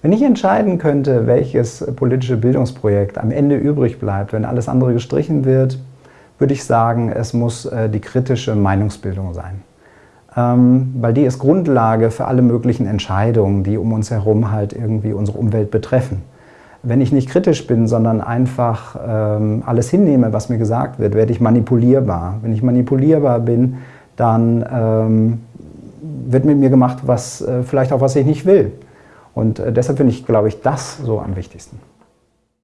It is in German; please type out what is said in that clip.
Wenn ich entscheiden könnte, welches politische Bildungsprojekt am Ende übrig bleibt, wenn alles andere gestrichen wird, würde ich sagen, es muss äh, die kritische Meinungsbildung sein. Ähm, weil die ist Grundlage für alle möglichen Entscheidungen, die um uns herum halt irgendwie unsere Umwelt betreffen. Wenn ich nicht kritisch bin, sondern einfach ähm, alles hinnehme, was mir gesagt wird, werde ich manipulierbar. Wenn ich manipulierbar bin, dann ähm, wird mit mir gemacht, was äh, vielleicht auch was ich nicht will. Und äh, deshalb finde ich, glaube ich, das so am wichtigsten.